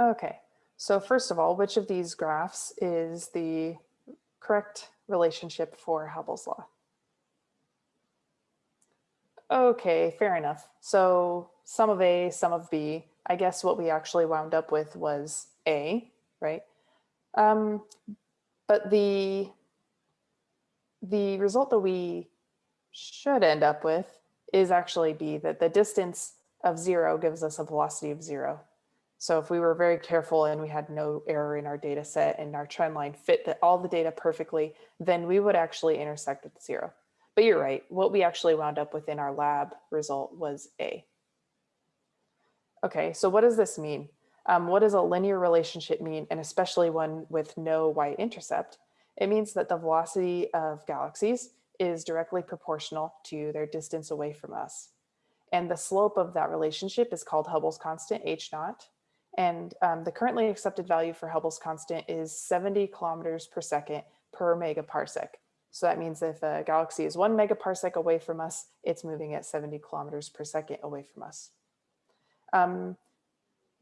Okay, so first of all, which of these graphs is the correct relationship for Hubble's law? Okay, fair enough. So some of A, some of B. I guess what we actually wound up with was A, right? Um, but the, the result that we should end up with is actually B, that the distance of zero gives us a velocity of zero. So if we were very careful and we had no error in our data set and our trend line fit the, all the data perfectly, then we would actually intersect at zero. But you're right, what we actually wound up with in our lab result was A. Okay, so what does this mean? Um, what does a linear relationship mean, and especially one with no y-intercept? It means that the velocity of galaxies is directly proportional to their distance away from us. And the slope of that relationship is called Hubble's constant, h naught. And um, the currently accepted value for Hubble's constant is 70 kilometers per second per megaparsec. So that means if a galaxy is one megaparsec away from us, it's moving at 70 kilometers per second away from us. Um,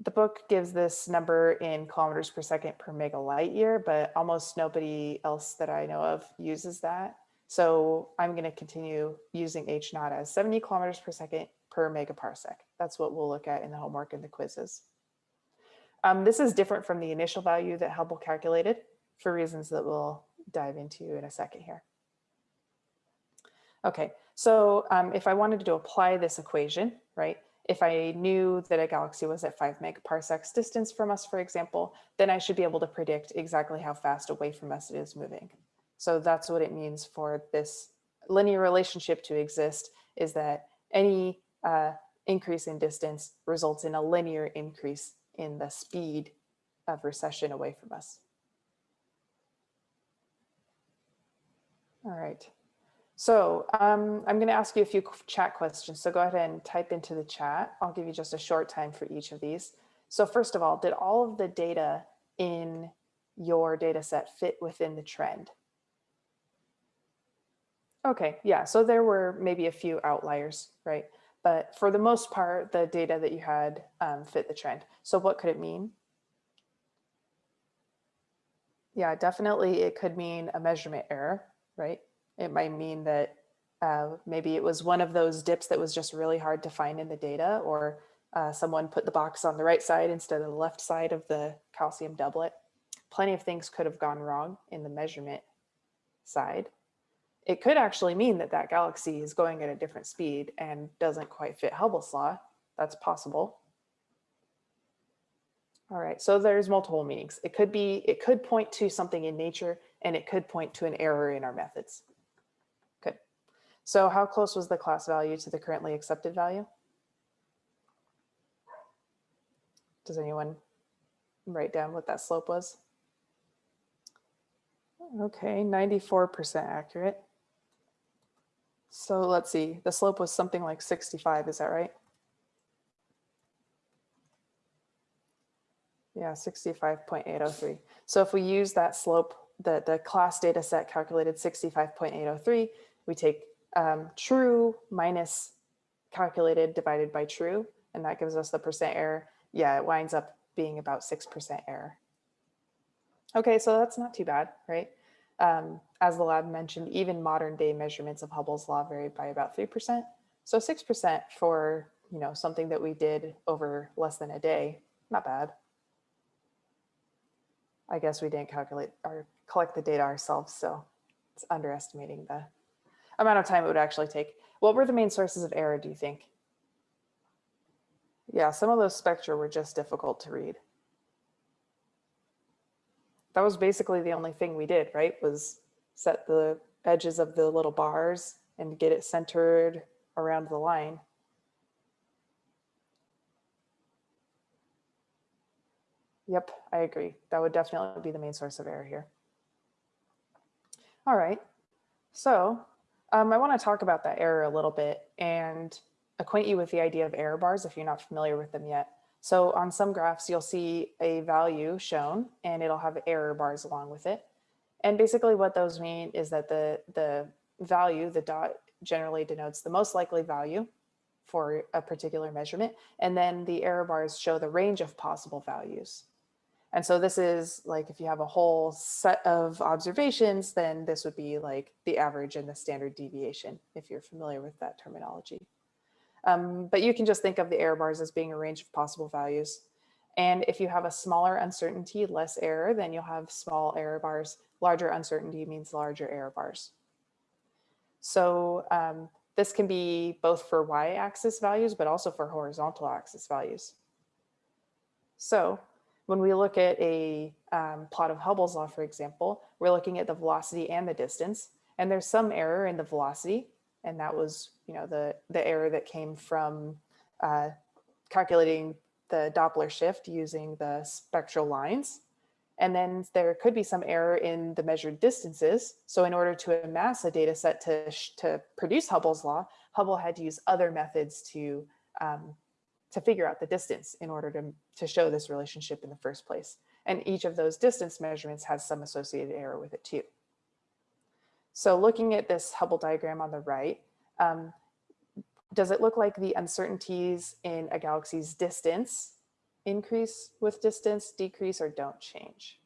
the book gives this number in kilometers per second per mega light year, but almost nobody else that I know of uses that. So I'm going to continue using H naught as 70 kilometers per second per megaparsec. That's what we'll look at in the homework and the quizzes. Um, this is different from the initial value that Hubble calculated for reasons that we'll dive into in a second here. Okay, so um, if I wanted to apply this equation, right, if I knew that a galaxy was at five megaparsecs distance from us, for example, then I should be able to predict exactly how fast away from us it is moving. So that's what it means for this linear relationship to exist is that any uh, increase in distance results in a linear increase in the speed of recession away from us. All right. So um, I'm going to ask you a few chat questions. So go ahead and type into the chat. I'll give you just a short time for each of these. So first of all, did all of the data in your data set fit within the trend? Okay, yeah, so there were maybe a few outliers, right? But for the most part, the data that you had um, fit the trend. So what could it mean? Yeah, definitely it could mean a measurement error, right? It might mean that uh, maybe it was one of those dips that was just really hard to find in the data or uh, someone put the box on the right side instead of the left side of the calcium doublet. Plenty of things could have gone wrong in the measurement side. It could actually mean that that galaxy is going at a different speed and doesn't quite fit Hubble's law. That's possible. All right, so there's multiple meanings. It could be, it could point to something in nature and it could point to an error in our methods. Good. So how close was the class value to the currently accepted value? Does anyone write down what that slope was? Okay, 94% accurate. So let's see, the slope was something like 65, is that right? Yeah, 65.803. So if we use that slope, the, the class data set calculated 65.803, we take um, true minus calculated divided by true, and that gives us the percent error. Yeah, it winds up being about 6% error. Okay, so that's not too bad, right? Um, as the lab mentioned, even modern day measurements of Hubble's law vary by about 3%. So 6% for you know something that we did over less than a day, not bad. I guess we didn't calculate or collect the data ourselves, so it's underestimating the amount of time it would actually take. What were the main sources of error, do you think? Yeah, some of those spectra were just difficult to read. That was basically the only thing we did, right? Was set the edges of the little bars and get it centered around the line. Yep, I agree. That would definitely be the main source of error here. All right, so um, I want to talk about that error a little bit and acquaint you with the idea of error bars if you're not familiar with them yet. So on some graphs, you'll see a value shown and it'll have error bars along with it. And basically what those mean is that the, the value, the dot generally denotes the most likely value for a particular measurement. And then the error bars show the range of possible values. And so this is like if you have a whole set of observations, then this would be like the average and the standard deviation, if you're familiar with that terminology. Um, but you can just think of the error bars as being a range of possible values. And if you have a smaller uncertainty, less error, then you'll have small error bars. Larger uncertainty means larger error bars. So um, this can be both for y-axis values, but also for horizontal axis values. So when we look at a um, plot of Hubble's law, for example, we're looking at the velocity and the distance, and there's some error in the velocity, and that was, you know, the, the error that came from uh, calculating the Doppler shift using the spectral lines. And then there could be some error in the measured distances. So in order to amass a data set to, to produce Hubble's law, Hubble had to use other methods to um, to figure out the distance in order to, to show this relationship in the first place. And each of those distance measurements has some associated error with it too. So looking at this Hubble diagram on the right, um, does it look like the uncertainties in a galaxy's distance increase with distance, decrease, or don't change?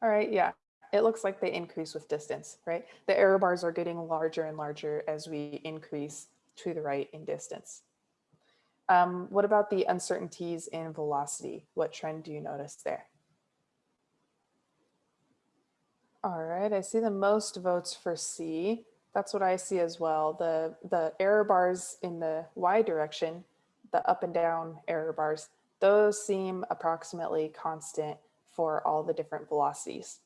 All right, yeah, it looks like they increase with distance, right? The error bars are getting larger and larger as we increase to the right in distance. Um, what about the uncertainties in velocity? What trend do you notice there? All right, I see the most votes for C. That's what I see as well. The, the error bars in the Y direction, the up and down error bars, those seem approximately constant for all the different velocities.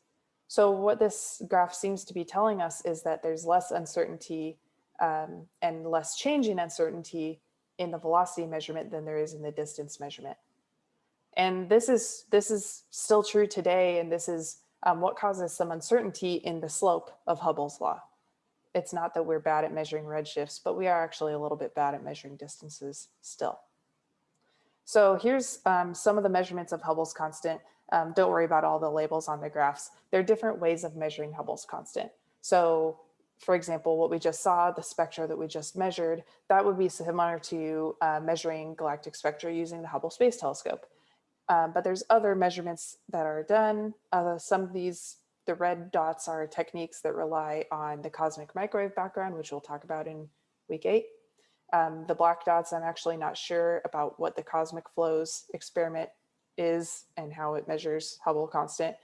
So what this graph seems to be telling us is that there's less uncertainty um, and less change in uncertainty in the velocity measurement than there is in the distance measurement. And this is, this is still true today, and this is um, what causes some uncertainty in the slope of Hubble's law. It's not that we're bad at measuring redshifts, but we are actually a little bit bad at measuring distances still. So here's um, some of the measurements of Hubble's constant. Um, don't worry about all the labels on the graphs. There are different ways of measuring Hubble's constant. So for example, what we just saw, the spectra that we just measured, that would be similar to uh, measuring galactic spectra using the Hubble Space Telescope. Um, but there's other measurements that are done. Uh, some of these, the red dots are techniques that rely on the cosmic microwave background, which we'll talk about in week eight. Um, the black dots, I'm actually not sure about what the cosmic flows experiment is and how it measures Hubble constant.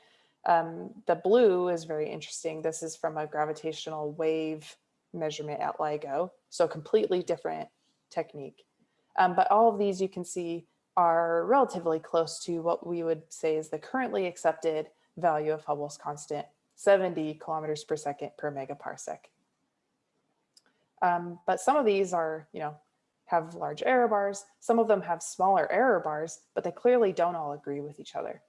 Um, the blue is very interesting. This is from a gravitational wave measurement at LIGO, so completely different technique. Um, but all of these you can see are relatively close to what we would say is the currently accepted value of Hubble's constant, 70 kilometers per second per megaparsec. Um, but some of these are, you know, have large error bars. Some of them have smaller error bars, but they clearly don't all agree with each other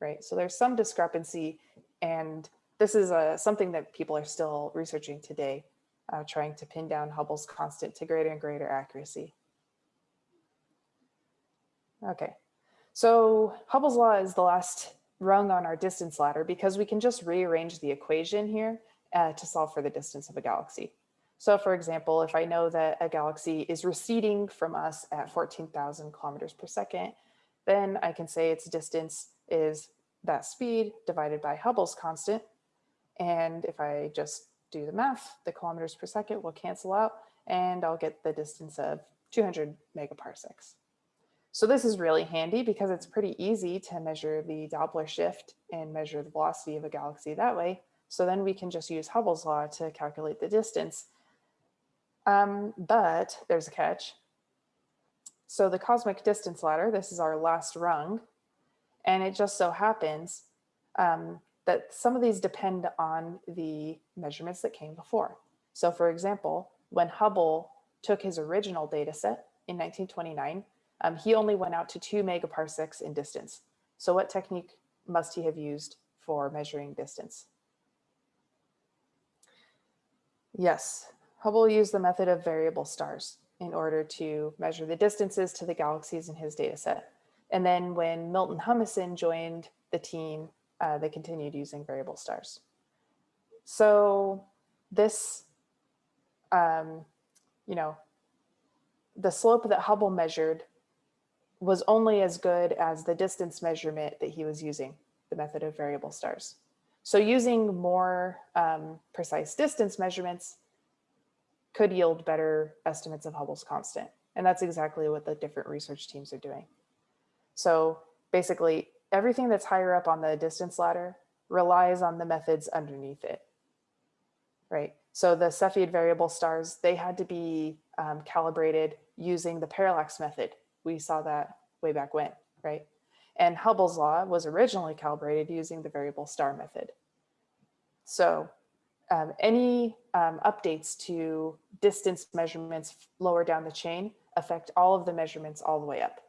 right? So there's some discrepancy and this is a, uh, something that people are still researching today, uh, trying to pin down Hubble's constant to greater and greater accuracy. Okay, so Hubble's law is the last rung on our distance ladder because we can just rearrange the equation here uh, to solve for the distance of a galaxy. So for example, if I know that a galaxy is receding from us at 14,000 kilometers per second, then I can say its distance is that speed divided by Hubble's constant. And if I just do the math, the kilometers per second will cancel out and I'll get the distance of 200 megaparsecs. So this is really handy because it's pretty easy to measure the Doppler shift and measure the velocity of a galaxy that way. So then we can just use Hubble's law to calculate the distance. Um, but there's a catch. So the cosmic distance ladder, this is our last rung, and it just so happens um, that some of these depend on the measurements that came before. So for example, when Hubble took his original data set in 1929, um, he only went out to two megaparsecs in distance. So what technique must he have used for measuring distance? Yes, Hubble used the method of variable stars in order to measure the distances to the galaxies in his data set. And then when Milton Humason joined the team, uh, they continued using variable stars. So this, um, you know, the slope that Hubble measured was only as good as the distance measurement that he was using, the method of variable stars. So using more um, precise distance measurements could yield better estimates of Hubble's constant. And that's exactly what the different research teams are doing. So basically everything that's higher up on the distance ladder relies on the methods underneath it, right? So the Cepheid variable stars, they had to be um, calibrated using the parallax method. We saw that way back when, right? And Hubble's law was originally calibrated using the variable star method. So um, any um, updates to distance measurements lower down the chain affect all of the measurements all the way up.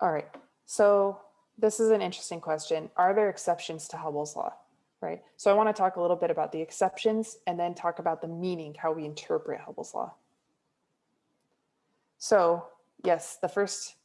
All right, so this is an interesting question. Are there exceptions to Hubble's law? Right, so I wanna talk a little bit about the exceptions and then talk about the meaning, how we interpret Hubble's law. So yes, the first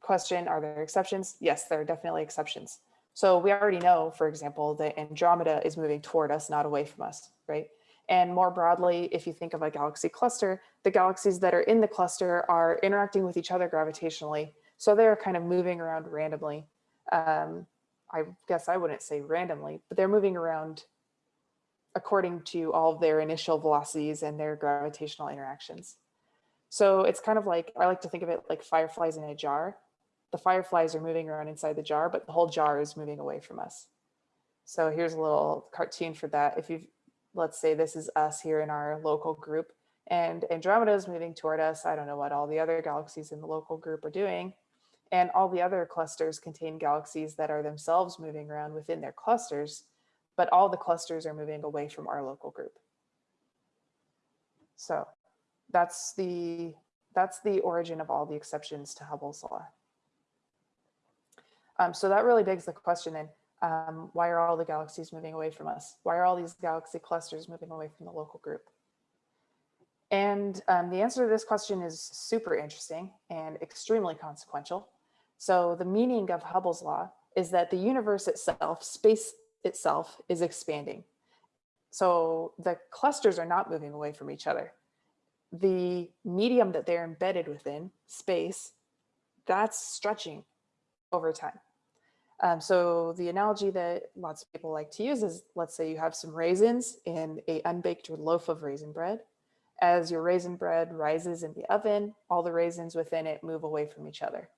question, are there exceptions? Yes, there are definitely exceptions. So we already know, for example, that Andromeda is moving toward us, not away from us, right? And more broadly, if you think of a galaxy cluster, the galaxies that are in the cluster are interacting with each other gravitationally. So they're kind of moving around randomly. Um, I guess I wouldn't say randomly, but they're moving around according to all their initial velocities and their gravitational interactions. So it's kind of like, I like to think of it like fireflies in a jar the fireflies are moving around inside the jar, but the whole jar is moving away from us. So here's a little cartoon for that. If you, let's say this is us here in our local group and Andromeda is moving toward us. I don't know what all the other galaxies in the local group are doing. And all the other clusters contain galaxies that are themselves moving around within their clusters, but all the clusters are moving away from our local group. So that's the, that's the origin of all the exceptions to Hubble's law. Um, so that really begs the question then, um, why are all the galaxies moving away from us? Why are all these galaxy clusters moving away from the local group? And um, the answer to this question is super interesting and extremely consequential. So the meaning of Hubble's law is that the universe itself, space itself is expanding. So the clusters are not moving away from each other. The medium that they're embedded within, space, that's stretching over time. Um, so the analogy that lots of people like to use is, let's say you have some raisins in a unbaked loaf of raisin bread. As your raisin bread rises in the oven, all the raisins within it move away from each other.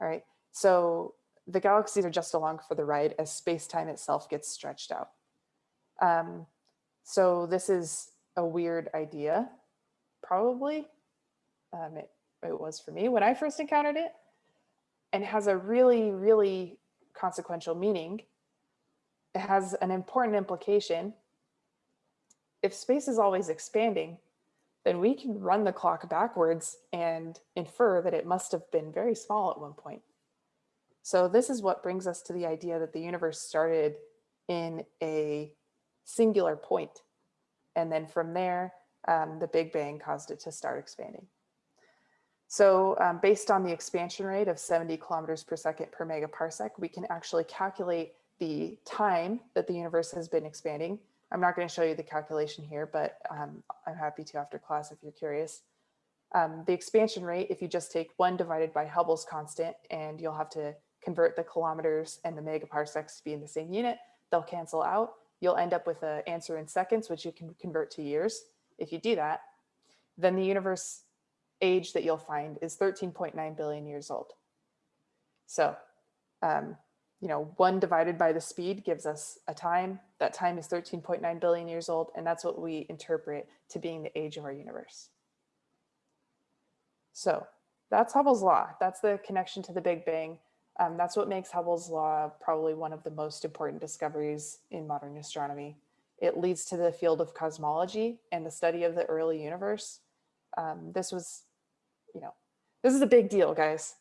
All right, so the galaxies are just along for the ride as space-time itself gets stretched out. Um, so this is a weird idea, probably. Um, it, it was for me when I first encountered it and has a really, really consequential meaning. It has an important implication. If space is always expanding, then we can run the clock backwards and infer that it must have been very small at one point. So this is what brings us to the idea that the universe started in a singular point. And then from there, um, the Big Bang caused it to start expanding. So um, based on the expansion rate of 70 kilometers per second per megaparsec, we can actually calculate the time that the universe has been expanding. I'm not going to show you the calculation here, but um, I'm happy to after class if you're curious. Um, the expansion rate, if you just take one divided by Hubble's constant, and you'll have to convert the kilometers and the megaparsecs to be in the same unit, they'll cancel out. You'll end up with an answer in seconds, which you can convert to years. If you do that, then the universe age that you'll find is 13.9 billion years old. So, um, you know, one divided by the speed gives us a time. That time is 13.9 billion years old, and that's what we interpret to being the age of our universe. So that's Hubble's law. That's the connection to the Big Bang. Um, that's what makes Hubble's law probably one of the most important discoveries in modern astronomy. It leads to the field of cosmology and the study of the early universe. Um, this was you know, this is a big deal, guys.